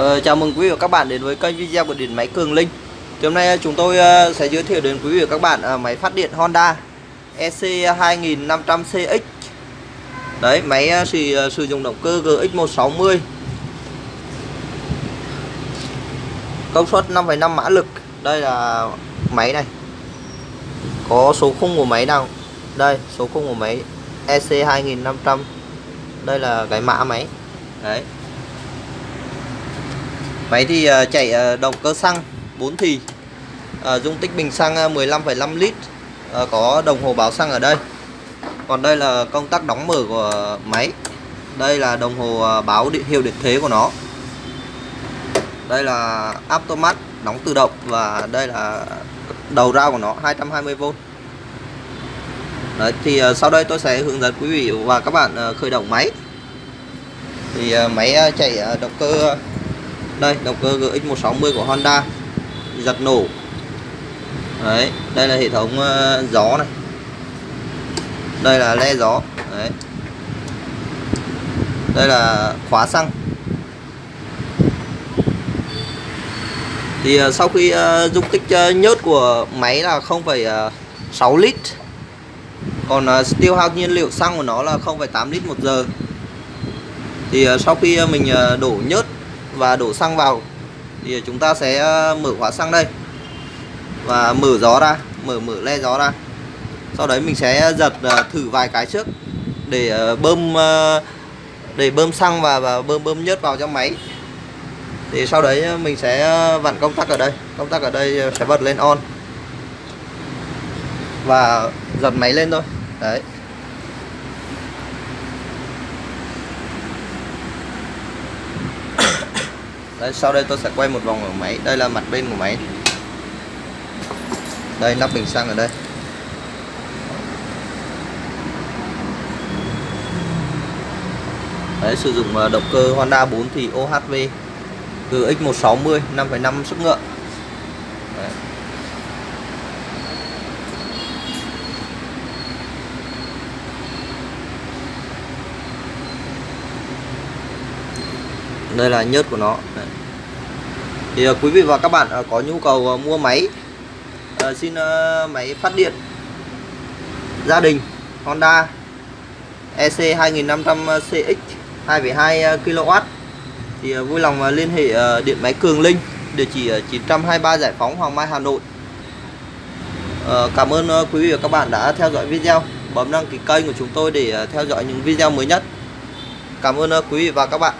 Ờ, chào mừng quý vị và các bạn đến với kênh video của điện máy Cường Linh. Thì hôm nay ờ, chúng tôi ờ, sẽ giới thiệu đến quý vị và các bạn ờ, máy phát điện Honda EC 2500CX. Đấy, máy thì sử dụng động cơ GX160. Công suất 5,5 mã lực. Đây là máy này. Có số khung của máy nào? Đây, số khung của máy EC 2500. Đây là cái mã máy. Đấy, Máy thì uh, chạy uh, động cơ xăng 4 thì uh, Dung tích bình xăng 15,5 lít uh, Có đồng hồ báo xăng ở đây. Còn đây là công tắc đóng mở của máy. Đây là đồng hồ uh, báo điện hiệu điện thế của nó. Đây là automat đóng tự động Và đây là đầu ra của nó 220V Đấy, thì sau đây tôi sẽ hướng dẫn quý vị và các bạn khởi động máy. Thì máy chạy động cơ đây động cơ GX160 của Honda. Giật nổ. Đấy đây là hệ thống uh, gió này. Đây là le gió. Đấy. Đây là khóa xăng. Thì uh, sau khi uh, dung tích uh, nhớt của máy là 0,6 lít. Còn uh, tiêu hao nhiên liệu xăng của nó là 0,8 lít một giờ. Thì uh, sau khi uh, mình uh, đổ nhớt và đổ xăng vào. Thì chúng ta sẽ ờ, mở khóa xăng đây. Và mở gió ra mở mở le gió ra. Sau đấy mình sẽ giật ờ, thử vài cái trước để ờ, bơm để bơm xăng và, và bơm bơm nhớt vào trong máy. Thì sau đấy mình sẽ vặn công tắc ở đây. Công tắc ở đây sẽ bật lên on và giật máy lên thôi. Đấy. Đây, sau đây tôi sẽ quay một vòng ở máy. Đây là mặt bên của máy. Đây nắp bình xăng ở đây. Đấy, sử dụng ờ, động cơ Honda 4 thì OHV GX160 5,5 sức ngựa Đấy đây là nhớt của nó. Đấy. thì uh, quý vị và các bạn uh, có nhu cầu uh, mua máy uh, xin uh, máy phát điện gia đình Honda EC 2500 CX 2,2 kW thì uh, vui lòng uh, liên hệ uh, điện máy Cường Linh địa chỉ 923 Giải phóng Hoàng Mai Hà Nội. Ờ, cảm ơn quý vị và các bạn đã theo dõi video. Bấm đăng ký kênh của chúng tôi để theo dõi những video mới nhất. Cảm ơn quý vị và các bạn.